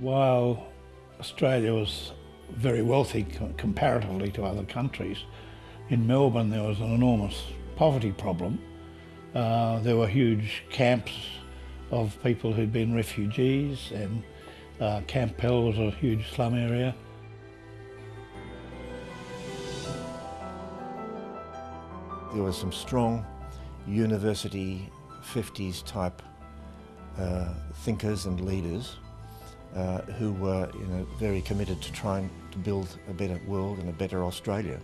While Australia was very wealthy comparatively to other countries, in Melbourne there was an enormous poverty problem. Uh, there were huge camps of people who'd been refugees and uh, Camp Pell was a huge slum area. There were some strong university 50s type uh, thinkers and leaders uh, who were you know, very committed to trying to build a better world and a better Australia.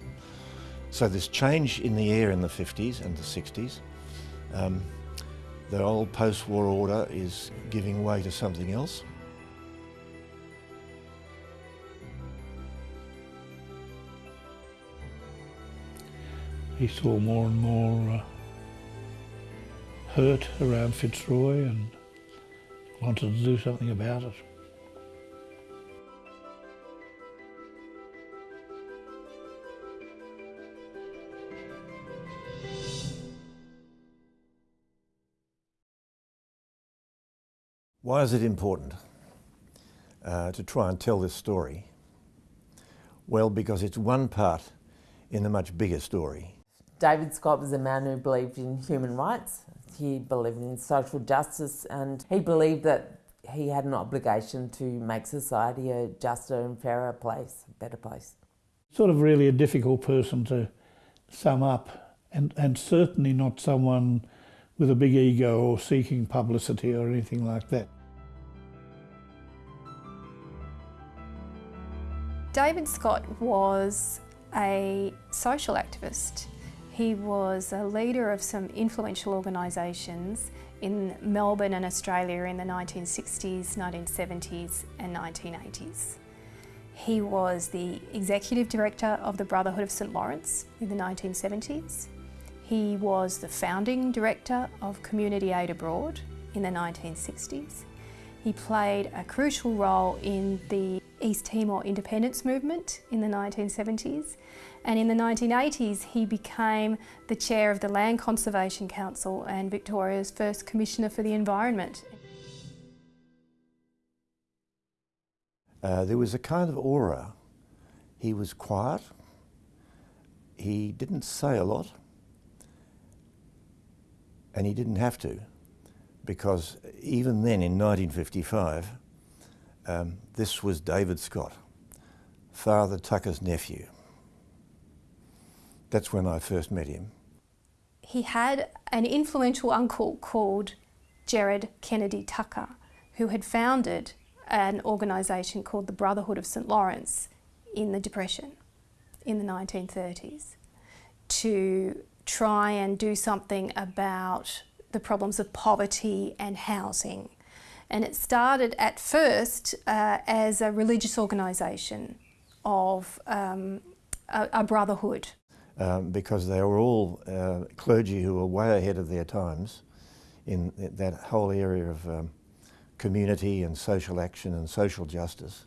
So this change in the air in the 50s and the 60s, um, the old post-war order is giving way to something else. He saw more and more uh, hurt around Fitzroy and wanted to do something about it. Why is it important uh, to try and tell this story? Well, because it's one part in a much bigger story. David Scott was a man who believed in human rights. He believed in social justice and he believed that he had an obligation to make society a juster and fairer place, a better place. Sort of really a difficult person to sum up and, and certainly not someone with a big ego or seeking publicity or anything like that. David Scott was a social activist. He was a leader of some influential organisations in Melbourne and Australia in the 1960s, 1970s and 1980s. He was the executive director of the Brotherhood of St Laurence in the 1970s. He was the founding director of Community Aid Abroad in the 1960s. He played a crucial role in the East Timor independence movement in the 1970s and in the 1980s he became the chair of the Land Conservation Council and Victoria's first Commissioner for the Environment. Uh, there was a kind of aura. He was quiet, he didn't say a lot, and he didn't have to because even then in 1955 um, this was David Scott, Father Tucker's nephew. That's when I first met him. He had an influential uncle called Gerard Kennedy Tucker, who had founded an organisation called the Brotherhood of St Laurence in the Depression in the 1930s to try and do something about the problems of poverty and housing and it started at first uh, as a religious organisation of um, a, a, brotherhood. Um, because they were all uh, clergy who were way ahead of their times in that whole area of um, community and social action and social justice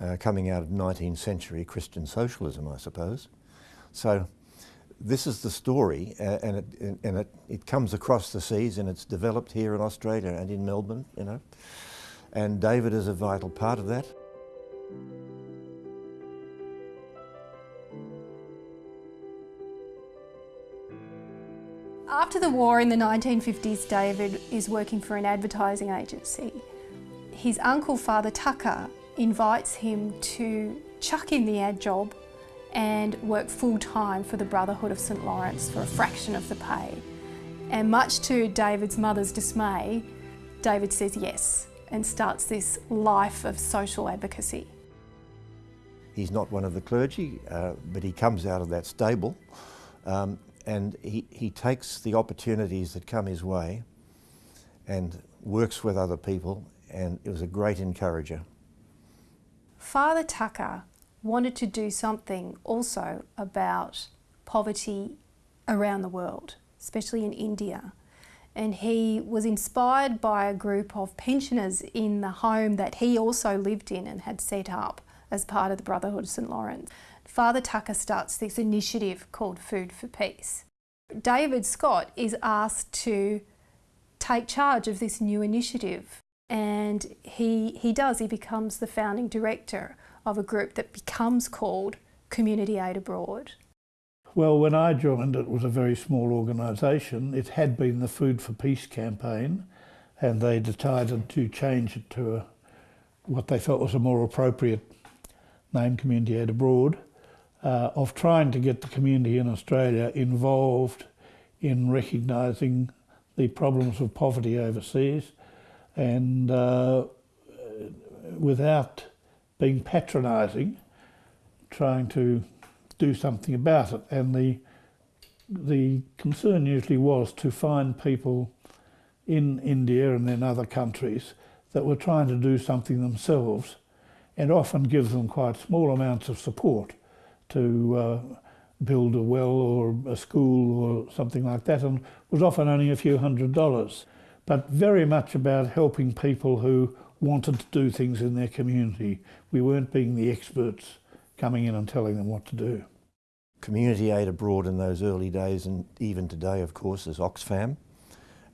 uh, coming out of 19th century Christian socialism, I suppose. So this is the story uh, and, it, and it, it comes across the seas and it's developed here in Australia and in Melbourne, you know. And David is a vital part of that. After the war in the 1950s, David is working for an advertising agency. His uncle, Father Tucker, invites him to chuck in the ad job and work full-time for the Brotherhood of St Laurence for a fraction of the pay. And much to David's mother's dismay, David says yes and starts this life of social advocacy. He's not one of the clergy, uh, but he comes out of that stable um, and he, he takes the opportunities that come his way and works with other people and it was a great encourager. Father Tucker wanted to do something also about poverty around the world, especially in India. And he was inspired by a group of pensioners in the home that he also lived in and had set up as part of the Brotherhood of St Laurence. Father Tucker starts this initiative called Food for Peace. David Scott is asked to take charge of this new initiative And he, he does, he becomes the founding director of a group that becomes called Community Aid Abroad. Well, when I joined, it was a very small organisation. It had been the Food for Peace campaign, and they decided to change it to a, what they felt was a more appropriate name, Community Aid Abroad, uh, of trying to get the community in Australia involved in recognising the problems of poverty overseas and uh, without being patronising, trying to do something about it. And the, the concern usually was to find people in India and in other countries that were trying to do something themselves and often give them quite small amounts of support to uh, build a well or a school or something like that and was often only a few hundred dollars. But very much about helping people who wanted to do things in their community. We weren't being the experts coming in and telling them what to do. Community aid abroad in those early days and even today of course is Oxfam.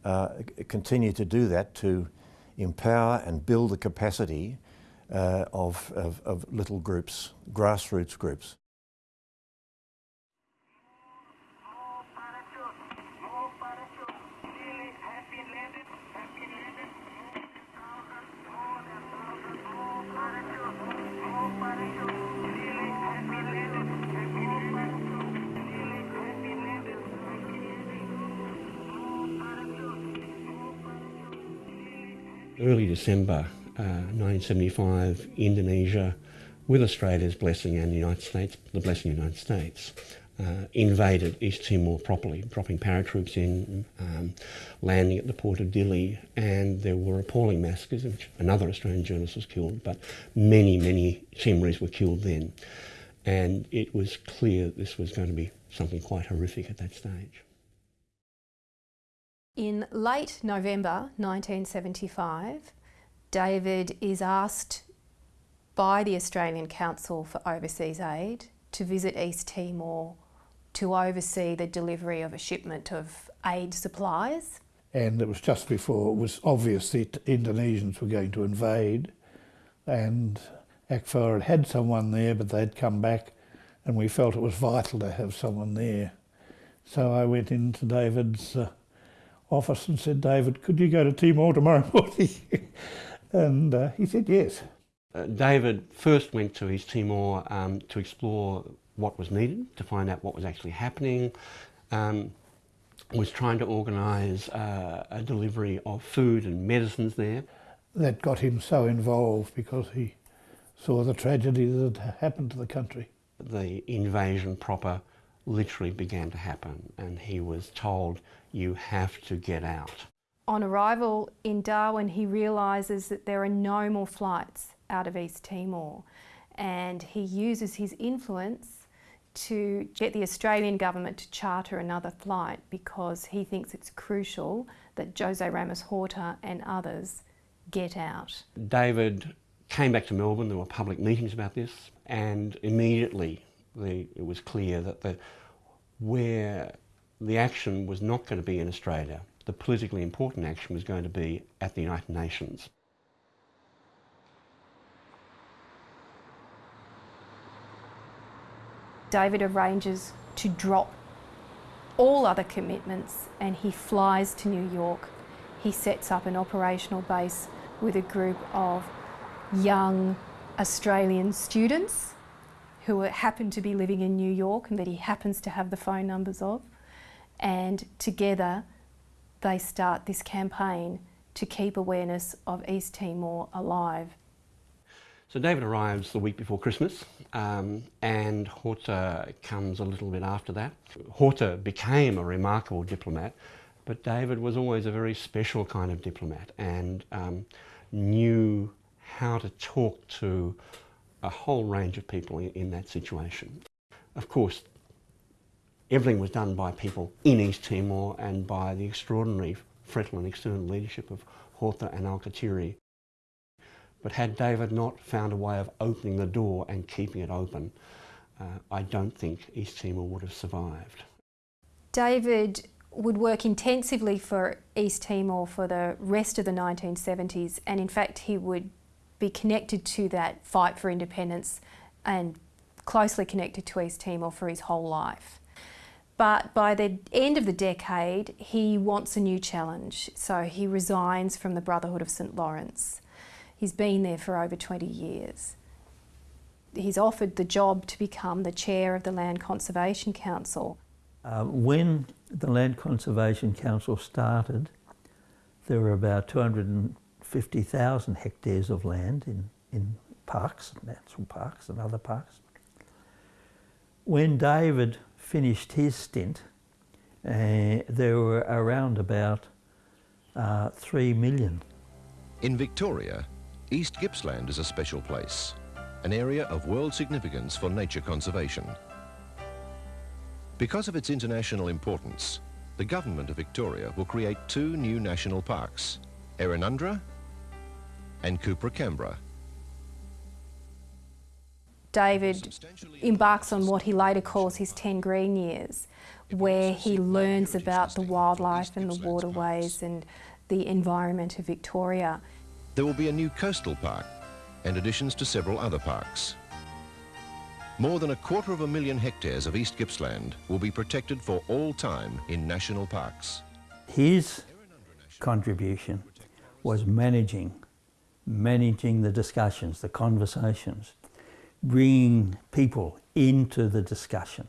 Uh, continue to do that to empower and build the capacity uh, of, of, of little groups, grassroots groups. Early December uh, 1975, Indonesia, with Australia's blessing and the United States, the blessing of the United States, uh, invaded East Timor properly, dropping paratroops in, um, landing at the port of Dili, and there were appalling massacres in which another Australian journalist was killed, but many, many Timorese were killed then. And it was clear that this was going to be something quite horrific at that stage. In late November 1975, David is asked by the Australian Council for Overseas Aid to visit East Timor to oversee the delivery of a shipment of aid supplies. And it was just before it was obvious that Indonesians were going to invade and ACFOA had had someone there but they'd come back and we felt it was vital to have someone there. So I went into David's uh, office and said, David, could you go to Timor tomorrow morning? and uh, he said yes. Uh, David first went to East Timor um, to explore what was needed, to find out what was actually happening, um, was trying to organise uh, a delivery of food and medicines there. That got him so involved because he saw the tragedy that had happened to the country. The invasion proper literally began to happen and he was told you have to get out. On arrival in Darwin he realises that there are no more flights out of East Timor and he uses his influence to get the Australian government to charter another flight because he thinks it's crucial that Jose Ramos Horta and others get out. David came back to Melbourne, there were public meetings about this and immediately the, it was clear that the, where the action was not going to be in Australia, the politically important action was going to be at the United Nations. David arranges to drop all other commitments and he flies to New York. He sets up an operational base with a group of young Australian students who happen to be living in New York and that he happens to have the phone numbers of. And together they start this campaign to keep awareness of East Timor alive. So David arrives the week before Christmas um, and Horta comes a little bit after that. Horta became a remarkable diplomat but David was always a very special kind of diplomat and um, knew how to talk to a whole range of people in, in that situation. Of course, everything was done by people in East Timor and by the extraordinary frontal and external leadership of Horta and Alkatiri. But had David not found a way of opening the door and keeping it open, uh, I don't think East Timor would have survived. David would work intensively for East Timor for the rest of the 1970s and in fact he would be connected to that fight for independence and closely connected to East Timor for his whole life. But by the end of the decade, he wants a new challenge, so he resigns from the Brotherhood of St Laurence. He's been there for over 20 years. He's offered the job to become the chair of the Land Conservation Council. Uh, when the Land Conservation Council started, there were about 250,000 hectares of land in, in parks, national parks and other parks. When David finished his stint, uh, there were around about uh, 3 million. In Victoria, East Gippsland is a special place, an area of world significance for nature conservation. Because of its international importance, the Government of Victoria will create two new national parks, Errinundra and Cupra David embarks on what he later calls his 10 green years, where he learns about the wildlife and the waterways and the environment of Victoria. There will be a new coastal park and additions to several other parks. More than a quarter of a million hectares of East Gippsland will be protected for all time in national parks. His contribution was managing, managing the discussions, the conversations, bringing people into the discussion.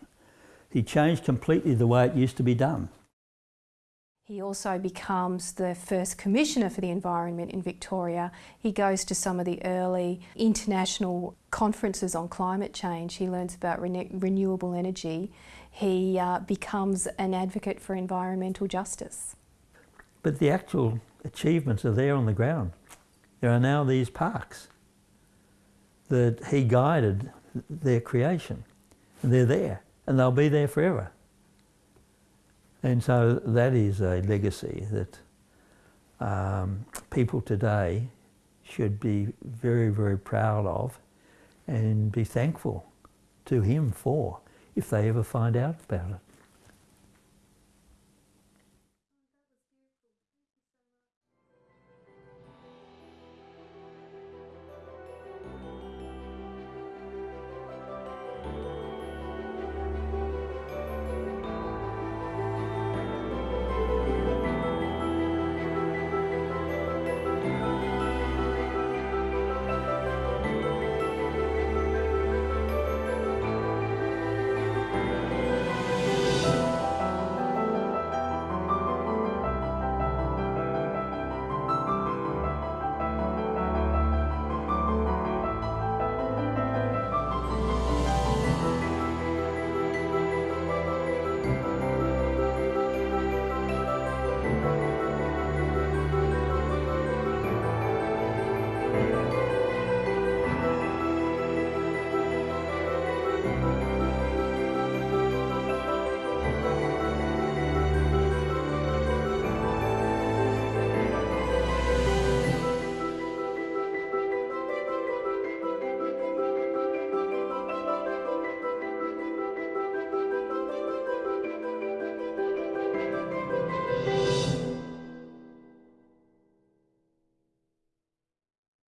He changed completely the way it used to be done. He also becomes the first Commissioner for the Environment in Victoria. He goes to some of the early international conferences on climate change. He learns about rene renewable energy. He uh, becomes an advocate for environmental justice. But the actual achievements are there on the ground. There are now these parks that he guided their creation. And they're there, and they'll be there forever. And so that is a legacy that um, people today should be very, very proud of and be thankful to him for if they ever find out about it.